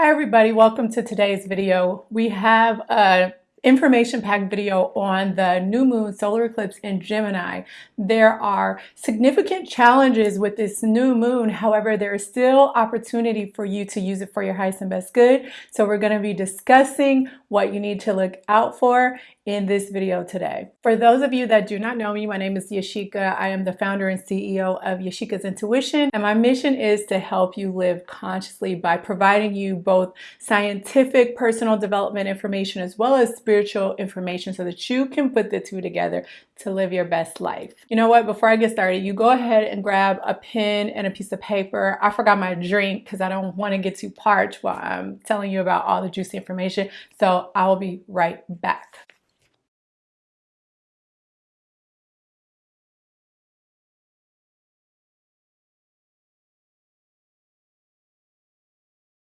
Hi everybody, welcome to today's video. We have a information packed video on the new moon solar eclipse in Gemini. There are significant challenges with this new moon. However, there is still opportunity for you to use it for your highest and best good. So we're going to be discussing what you need to look out for in this video today. For those of you that do not know me, my name is Yashika. I am the founder and CEO of Yashika's Intuition, and my mission is to help you live consciously by providing you both scientific personal development information as well as spiritual information so that you can put the two together to live your best life. You know what? Before I get started, you go ahead and grab a pen and a piece of paper. I forgot my drink because I don't want to get too parched while I'm telling you about all the juicy information. So I will be right back.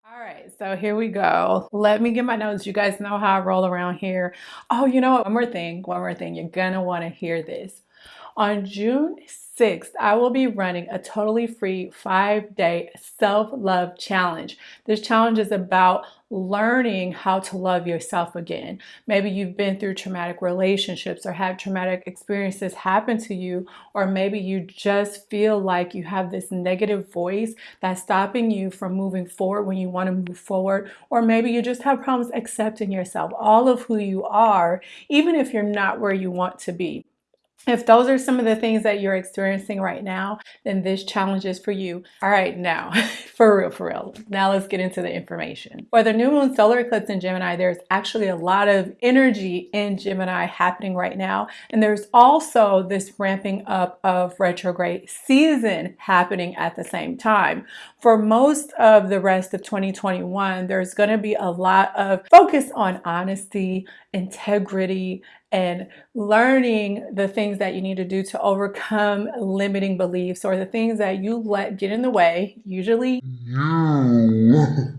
All right, so here we go. Let me get my notes. You guys know how I roll around here. Oh, you know what? One more thing, one more thing. You're gonna wanna hear this. On June 6th, I will be running a totally free five day self love challenge. This challenge is about learning how to love yourself again. Maybe you've been through traumatic relationships or had traumatic experiences happen to you, or maybe you just feel like you have this negative voice that's stopping you from moving forward when you want to move forward, or maybe you just have problems accepting yourself, all of who you are, even if you're not where you want to be. If those are some of the things that you're experiencing right now, then this challenge is for you. All right, now, for real, for real. Now let's get into the information. For the new moon solar eclipse in Gemini, there's actually a lot of energy in Gemini happening right now. And there's also this ramping up of retrograde season happening at the same time. For most of the rest of 2021, there's going to be a lot of focus on honesty, integrity, and learning the things that you need to do to overcome limiting beliefs or the things that you let get in the way, usually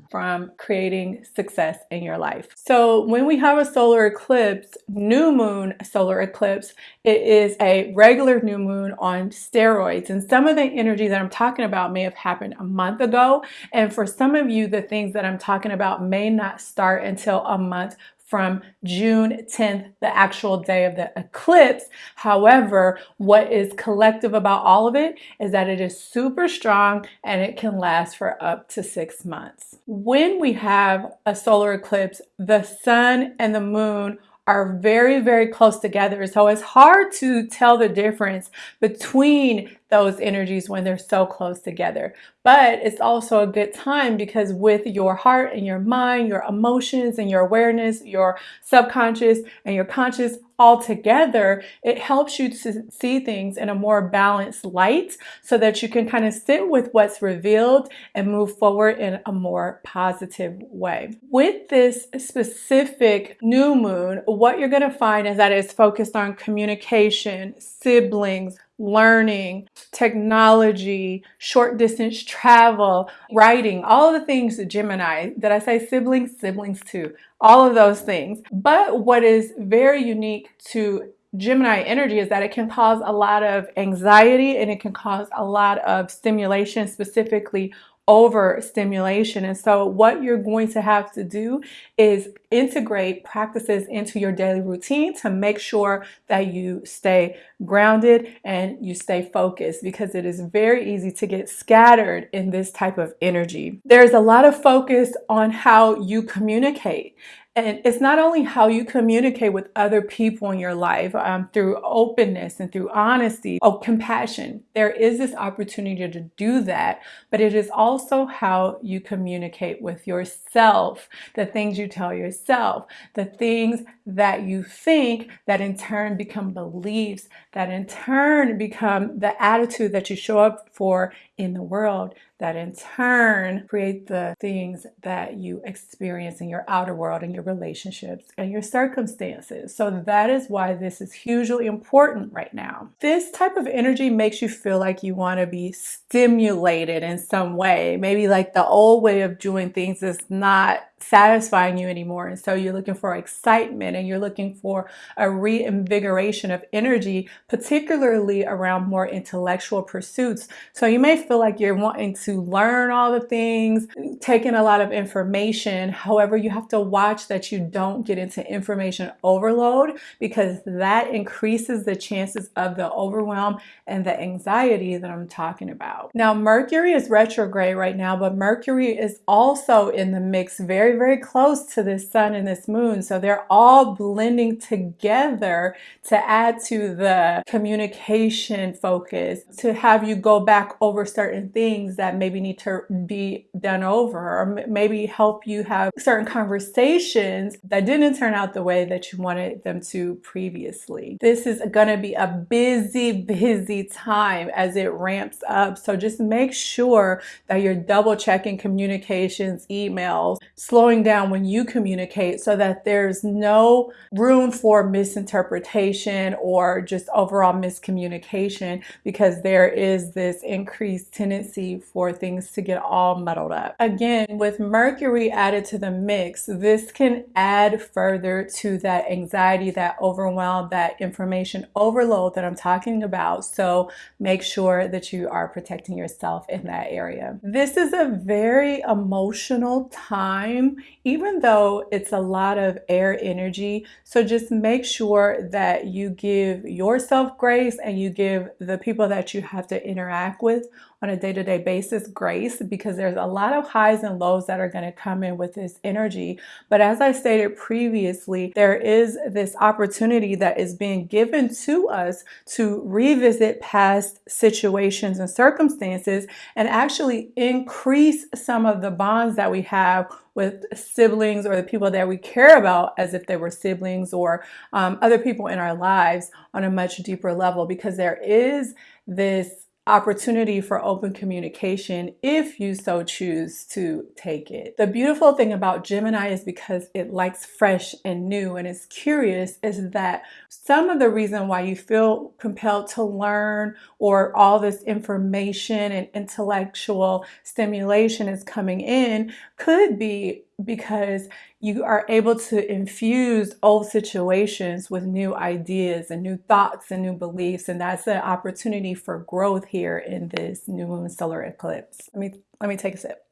from creating success in your life. So when we have a solar eclipse, new moon solar eclipse, it is a regular new moon on steroids. And some of the energy that I'm talking about may have happened a month ago. And for some of you, the things that I'm talking about may not start until a month from June 10th, the actual day of the eclipse. However, what is collective about all of it is that it is super strong and it can last for up to six months. When we have a solar eclipse, the sun and the moon are very, very close together. So it's hard to tell the difference between those energies when they're so close together. But it's also a good time because with your heart and your mind, your emotions and your awareness, your subconscious and your conscious all together, it helps you to see things in a more balanced light so that you can kind of sit with what's revealed and move forward in a more positive way. With this specific new moon, what you're going to find is that it's focused on communication, siblings, learning, technology, short distance travel, writing, all the things that Gemini, did I say siblings? Siblings too, all of those things. But what is very unique to Gemini energy is that it can cause a lot of anxiety and it can cause a lot of stimulation, specifically overstimulation. And so what you're going to have to do is integrate practices into your daily routine to make sure that you stay grounded and you stay focused because it is very easy to get scattered in this type of energy. There's a lot of focus on how you communicate and it's not only how you communicate with other people in your life um, through openness and through honesty, oh, compassion. There is this opportunity to do that, but it is also how you communicate with yourself, the things you tell yourself, the things that you think that in turn become beliefs, that in turn become the attitude that you show up for in the world that in turn create the things that you experience in your outer world and your relationships and your circumstances. So that is why this is hugely important right now. This type of energy makes you feel like you want to be stimulated in some way. Maybe like the old way of doing things is not satisfying you anymore. And so you're looking for excitement and you're looking for a reinvigoration of energy, particularly around more intellectual pursuits. So you may feel like you're wanting to learn all the things, taking a lot of information. However, you have to watch that you don't get into information overload because that increases the chances of the overwhelm and the anxiety that I'm talking about. Now, Mercury is retrograde right now, but Mercury is also in the mix very, very close to this sun and this moon. So they're all blending together to add to the communication focus, to have you go back over certain things that maybe need to be done over, or maybe help you have certain conversations that didn't turn out the way that you wanted them to previously. This is going to be a busy, busy time as it ramps up. So just make sure that you're double checking communications, emails, slowing down when you communicate so that there's no room for misinterpretation or just overall miscommunication because there is this increased tendency for things to get all muddled up. Again, with Mercury added to the mix, this can add further to that anxiety, that overwhelm, that information overload that I'm talking about. So make sure that you are protecting yourself in that area. This is a very emotional time, even though it's a lot of air energy. So just make sure that you give yourself grace and you give the people that you have to interact with on a day-to-day basis grace because there's a lot of highs and lows that are going to come in with this energy. But as I stated previously there is this opportunity that is being given to us to revisit past situations and circumstances and actually increase some of the bonds that we have with siblings or the people that we care about as if they were siblings or um, other people in our lives on a much deeper level because there is this opportunity for open communication if you so choose to take it. The beautiful thing about Gemini is because it likes fresh and new and is curious is that some of the reason why you feel compelled to learn or all this information and intellectual stimulation is coming in could be because you are able to infuse old situations with new ideas and new thoughts and new beliefs and that's an opportunity for growth here in this new moon solar eclipse. Let me let me take a sip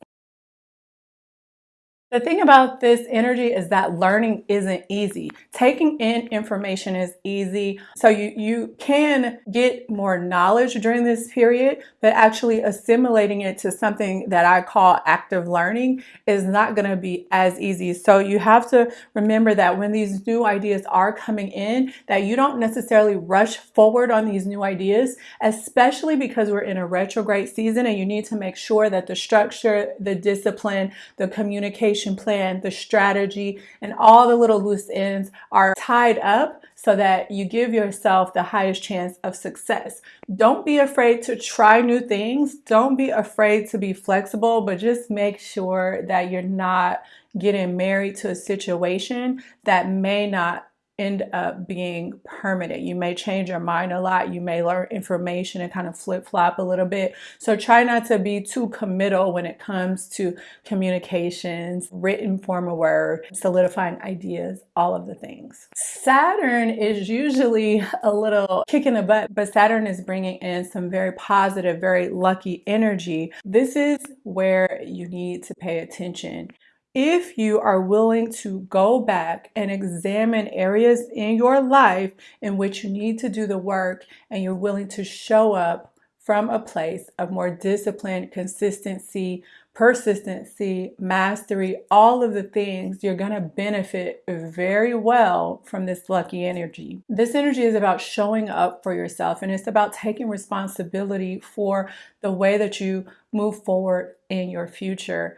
the thing about this energy is that learning isn't easy. Taking in information is easy. So you, you can get more knowledge during this period, but actually assimilating it to something that I call active learning is not going to be as easy. So you have to remember that when these new ideas are coming in, that you don't necessarily rush forward on these new ideas, especially because we're in a retrograde season and you need to make sure that the structure, the discipline, the communication, plan, the strategy, and all the little loose ends are tied up so that you give yourself the highest chance of success. Don't be afraid to try new things. Don't be afraid to be flexible, but just make sure that you're not getting married to a situation that may not end up being permanent. You may change your mind a lot. You may learn information and kind of flip flop a little bit. So try not to be too committal when it comes to communications, written form of word, solidifying ideas, all of the things. Saturn is usually a little kick in the butt, but Saturn is bringing in some very positive, very lucky energy. This is where you need to pay attention if you are willing to go back and examine areas in your life in which you need to do the work and you're willing to show up from a place of more discipline, consistency, persistency, mastery, all of the things, you're going to benefit very well from this lucky energy. This energy is about showing up for yourself and it's about taking responsibility for the way that you move forward in your future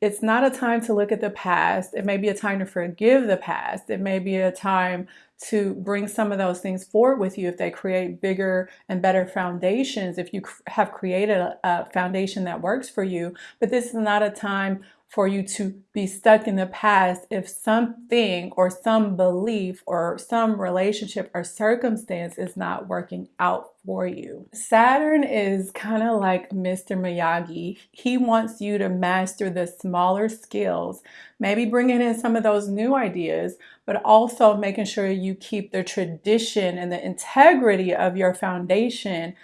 it's not a time to look at the past. It may be a time to forgive the past. It may be a time to bring some of those things forward with you if they create bigger and better foundations, if you have created a, foundation that works for you. But this is not a time for you to be stuck in the past if something or some belief or some relationship or circumstance is not working out for you. Saturn is kind of like Mr. Miyagi. He wants you to master the smaller skills, maybe bringing in some of those new ideas, but also making sure you keep the tradition and the integrity of your foundation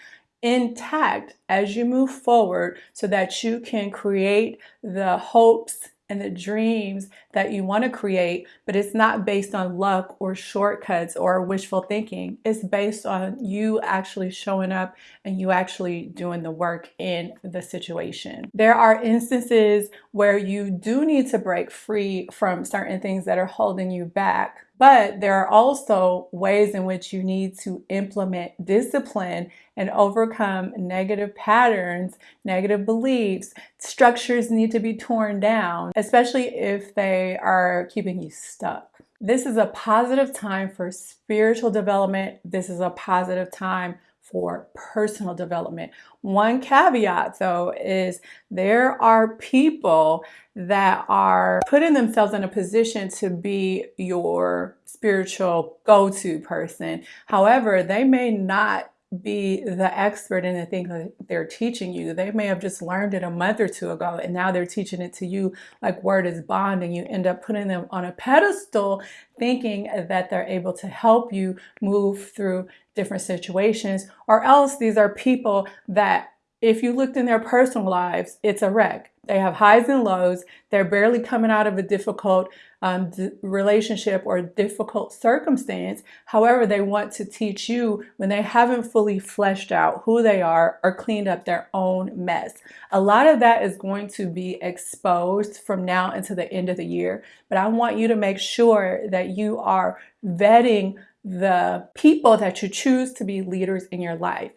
intact as you move forward so that you can create the hopes and the dreams that you want to create, but it's not based on luck or shortcuts or wishful thinking. It's based on you actually showing up and you actually doing the work in the situation. There are instances where you do need to break free from certain things that are holding you back. But there are also ways in which you need to implement discipline and overcome negative patterns, negative beliefs. Structures need to be torn down, especially if they are keeping you stuck. This is a positive time for spiritual development. This is a positive time for personal development. One caveat though is there are people that are putting themselves in a position to be your spiritual go-to person. However, they may not be the expert in the thing that they're teaching you. They may have just learned it a month or two ago and now they're teaching it to you like word is bond and you end up putting them on a pedestal thinking that they're able to help you move through different situations or else these are people that if you looked in their personal lives, it's a wreck. They have highs and lows. They're barely coming out of a difficult um, relationship or difficult circumstance. However, they want to teach you when they haven't fully fleshed out who they are or cleaned up their own mess. A lot of that is going to be exposed from now until the end of the year. But I want you to make sure that you are vetting the people that you choose to be leaders in your life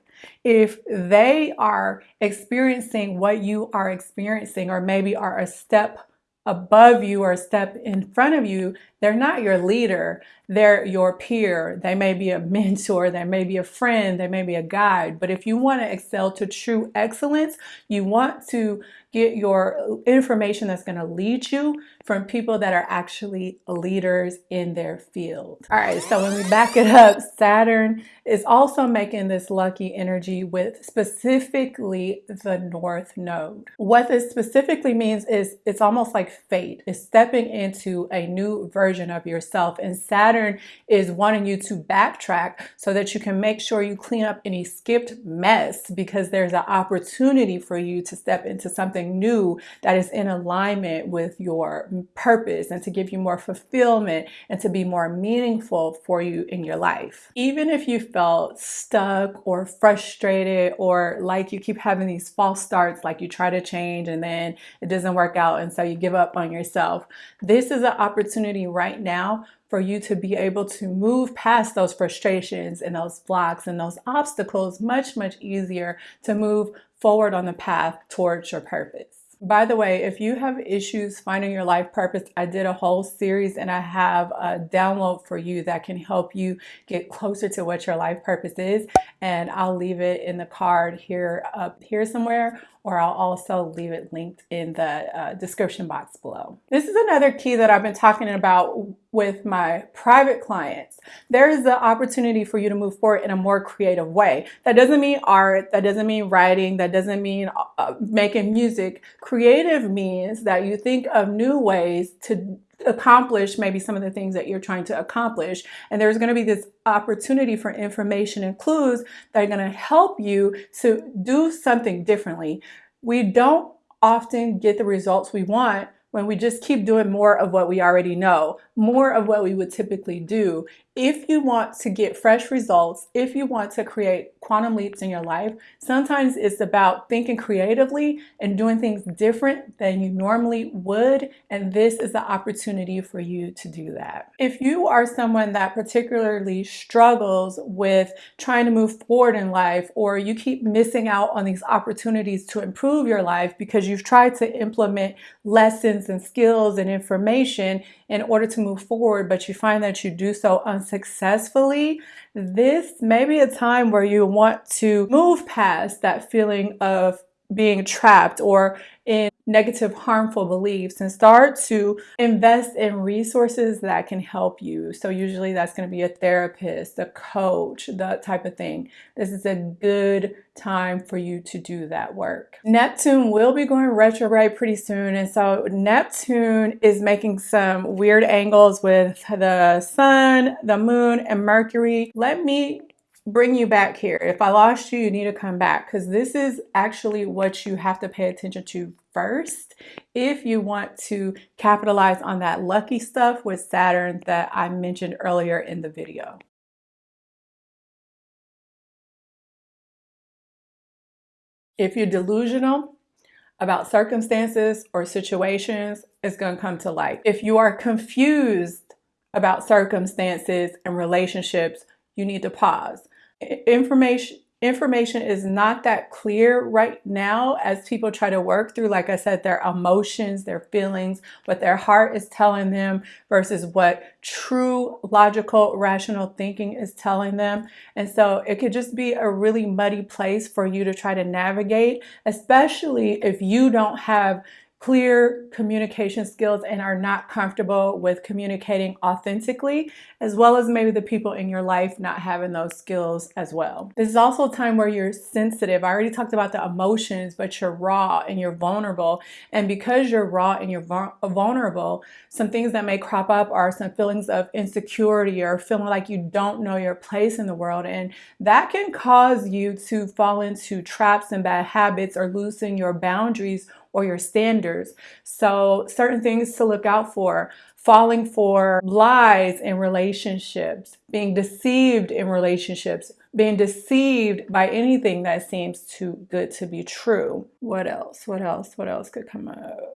if they are experiencing what you are experiencing or maybe are a step above you or a step in front of you, they're not your leader. They're your peer. They may be a mentor. They may be a friend. They may be a guide. But if you want to excel to true excellence, you want to get your information that's going to lead you from people that are actually leaders in their field. All right, so when we back it up, Saturn is also making this lucky energy with specifically the North Node. What this specifically means is it's almost like fate. It's stepping into a new version of yourself. And Saturn is wanting you to backtrack so that you can make sure you clean up any skipped mess because there's an opportunity for you to step into something new that is in alignment with your purpose and to give you more fulfillment and to be more meaningful for you in your life. Even if you felt stuck or frustrated or like you keep having these false starts, like you try to change and then it doesn't work out and so you give up on yourself, this is an opportunity right now for you to be able to move past those frustrations and those blocks and those obstacles much, much easier to move forward on the path towards your purpose. By the way, if you have issues finding your life purpose, I did a whole series and I have a download for you that can help you get closer to what your life purpose is. And I'll leave it in the card here up here somewhere or I'll also leave it linked in the uh, description box below. This is another key that I've been talking about with my private clients. There is the opportunity for you to move forward in a more creative way. That doesn't mean art, that doesn't mean writing, that doesn't mean uh, making music. Creative means that you think of new ways to accomplish maybe some of the things that you're trying to accomplish. And there's going to be this opportunity for information and clues that are going to help you to do something differently. We don't often get the results we want when we just keep doing more of what we already know, more of what we would typically do. If you want to get fresh results, if you want to create quantum leaps in your life, sometimes it's about thinking creatively and doing things different than you normally would. And this is the opportunity for you to do that. If you are someone that particularly struggles with trying to move forward in life, or you keep missing out on these opportunities to improve your life because you've tried to implement lessons and skills and information in order to move forward, but you find that you do so unsuccessfully, this may be a time where you want to move past that feeling of being trapped or in negative, harmful beliefs and start to invest in resources that can help you. So, usually that's going to be a therapist, a coach, that type of thing. This is a good time for you to do that work. Neptune will be going retrograde pretty soon. And so, Neptune is making some weird angles with the sun, the moon, and Mercury. Let me bring you back here. If I lost you, you need to come back because this is actually what you have to pay attention to first if you want to capitalize on that lucky stuff with Saturn that I mentioned earlier in the video. If you're delusional about circumstances or situations, it's going to come to light. If you are confused about circumstances and relationships, you need to pause information information is not that clear right now as people try to work through like i said their emotions their feelings what their heart is telling them versus what true logical rational thinking is telling them. And so it could just be a really muddy place for you to try to navigate especially if you don't have clear communication skills and are not comfortable with communicating authentically, as well as maybe the people in your life not having those skills as well. This is also a time where you're sensitive. I already talked about the emotions, but you're raw and you're vulnerable. And because you're raw and you're vulnerable, some things that may crop up are some feelings of insecurity or feeling like you don't know your place in the world. And that can cause you to fall into traps and bad habits or loosen your boundaries or your standards. So, certain things to look out for falling for lies in relationships, being deceived in relationships, being deceived by anything that seems too good to be true. What else? What else? What else could come up?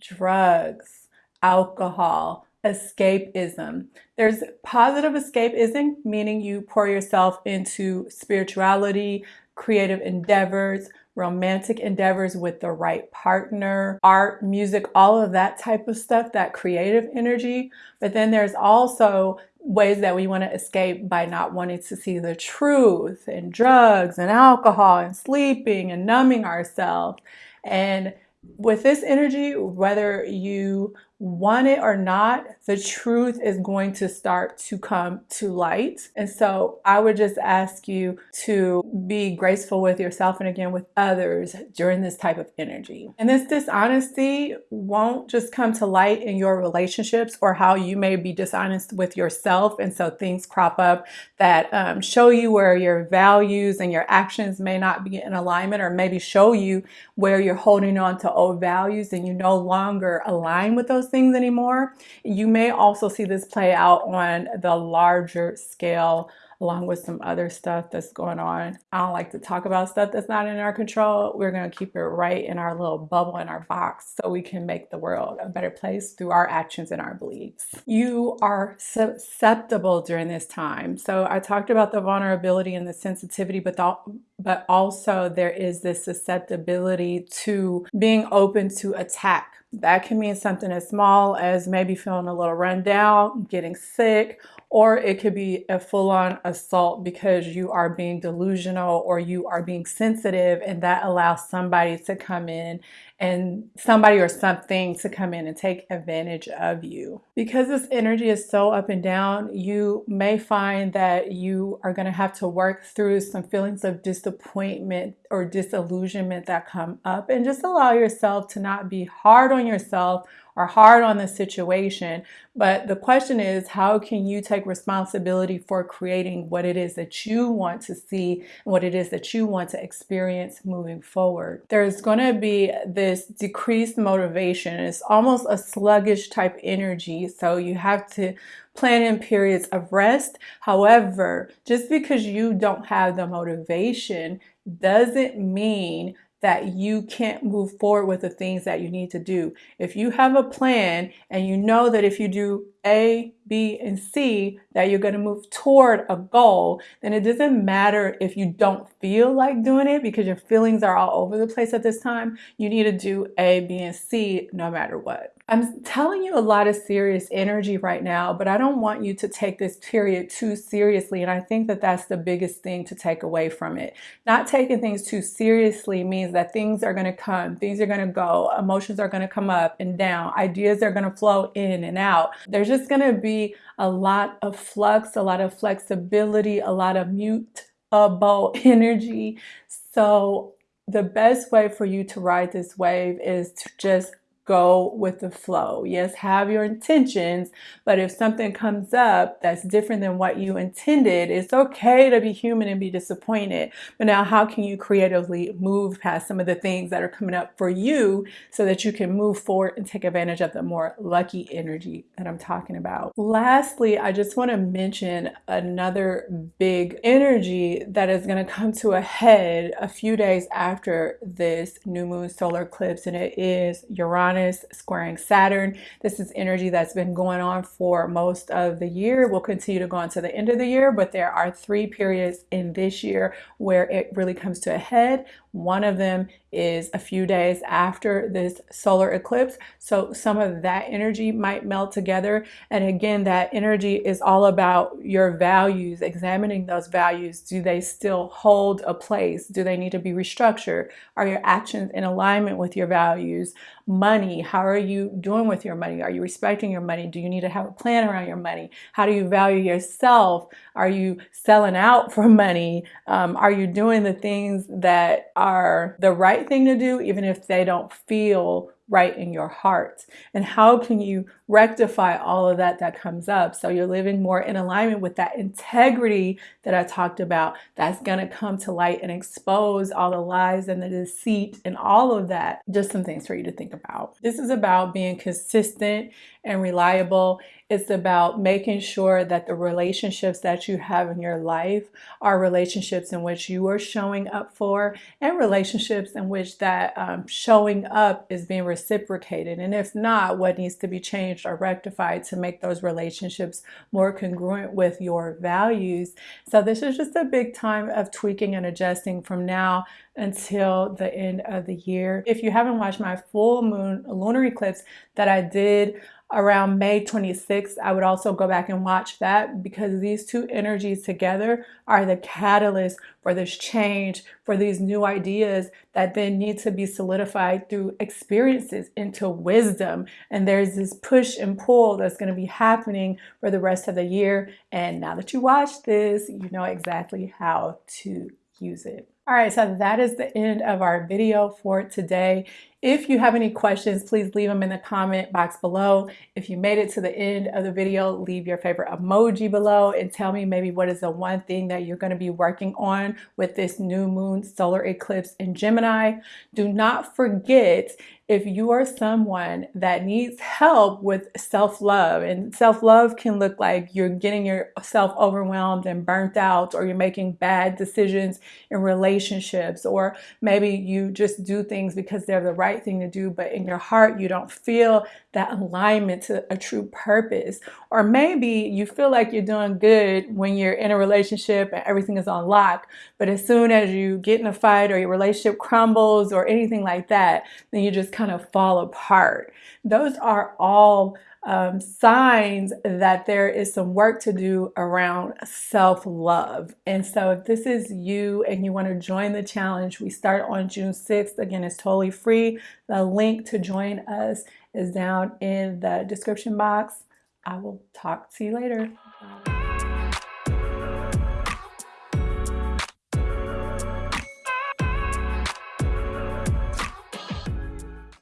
Drugs, alcohol, escapism. There's positive escapism, meaning you pour yourself into spirituality, creative endeavors, romantic endeavors with the right partner, art, music, all of that type of stuff, that creative energy. But then there's also ways that we want to escape by not wanting to see the truth and drugs and alcohol and sleeping and numbing ourselves. And with this energy, whether you want it or not, the truth is going to start to come to light. And so I would just ask you to be graceful with yourself and again with others during this type of energy. And this dishonesty won't just come to light in your relationships or how you may be dishonest with yourself. And so things crop up that um, show you where your values and your actions may not be in alignment or maybe show you where you're holding on to old values and you no longer align with those things anymore. You may also see this play out on the larger scale along with some other stuff that's going on. I don't like to talk about stuff that's not in our control. We're going to keep it right in our little bubble in our box so we can make the world a better place through our actions and our beliefs. You are susceptible during this time. So I talked about the vulnerability and the sensitivity, but the, but also there is this susceptibility to being open to attack that can mean something as small as maybe feeling a little run down, getting sick, or it could be a full-on assault because you are being delusional or you are being sensitive and that allows somebody to come in and somebody or something to come in and take advantage of you. Because this energy is so up and down, you may find that you are going to have to work through some feelings of disappointment or disillusionment that come up and just allow yourself to not be hard on yourself or hard on the situation. But the question is, how can you take responsibility for creating what it is that you want to see what it is that you want to experience moving forward? There's going to be this decreased motivation. It's almost a sluggish type energy. So you have to plan in periods of rest. However, just because you don't have the motivation doesn't mean that you can't move forward with the things that you need to do. If you have a plan and you know that if you do A, B, and C that you're going to move toward a goal, then it doesn't matter if you don't feel like doing it because your feelings are all over the place at this time. You need to do A, B, and C no matter what. I'm telling you a lot of serious energy right now, but I don't want you to take this period too seriously. And I think that that's the biggest thing to take away from it. Not taking things too seriously means that things are going to come, things are going to go, emotions are going to come up and down, ideas are going to flow in and out. There's just going to be a lot of flux, a lot of flexibility, a lot of mutable energy. So the best way for you to ride this wave is to just go with the flow. Yes, have your intentions, but if something comes up that's different than what you intended, it's okay to be human and be disappointed. But now, how can you creatively move past some of the things that are coming up for you so that you can move forward and take advantage of the more lucky energy that I'm talking about? Lastly, I just want to mention another big energy that is going to come to a head a few days after this new moon solar eclipse, and it is Uranus Uranus squaring Saturn. This is energy that's been going on for most of the year. Will continue to go on to the end of the year, but there are three periods in this year where it really comes to a head. One of them is a few days after this solar eclipse. So some of that energy might melt together. And again, that energy is all about your values, examining those values. Do they still hold a place? Do they need to be restructured? Are your actions in alignment with your values? Money, how are you doing with your money? Are you respecting your money? Do you need to have a plan around your money? How do you value yourself? Are you selling out for money? Um, are you doing the things that are the right thing to do, even if they don't feel right in your heart? And how can you rectify all of that that comes up so you're living more in alignment with that integrity that I talked about that's going to come to light and expose all the lies and the deceit and all of that? Just some things for you to think about. This is about being consistent and reliable. It's about making sure that the relationships that you have in your life are relationships in which you are showing up for and relationships in which that um, showing up is being reciprocated. And if not, what needs to be changed or rectified to make those relationships more congruent with your values. So this is just a big time of tweaking and adjusting from now until the end of the year. If you haven't watched my full moon lunar eclipse that I did around May 26th, I would also go back and watch that because these two energies together are the catalyst for this change, for these new ideas that then need to be solidified through experiences into wisdom. And there's this push and pull that's going to be happening for the rest of the year. And now that you watch this, you know exactly how to use it. All right, so that is the end of our video for today. If you have any questions, please leave them in the comment box below. If you made it to the end of the video, leave your favorite emoji below and tell me maybe what is the one thing that you're going to be working on with this new moon solar eclipse in Gemini. Do not forget if you are someone that needs help with self-love and self-love can look like you're getting yourself overwhelmed and burnt out or you're making bad decisions in relationships or maybe you just do things because they're the right thing to do but in your heart you don't feel that alignment to a true purpose or maybe you feel like you're doing good when you're in a relationship and everything is on lock but as soon as you get in a fight or your relationship crumbles or anything like that then you just kind of fall apart. Those are all um, signs that there is some work to do around self-love. And so if this is you and you want to join the challenge, we start on June 6th. Again, it's totally free. The link to join us is down in the description box. I will talk to you later.